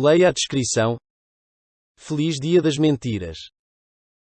Leia a descrição. Feliz Dia das Mentiras.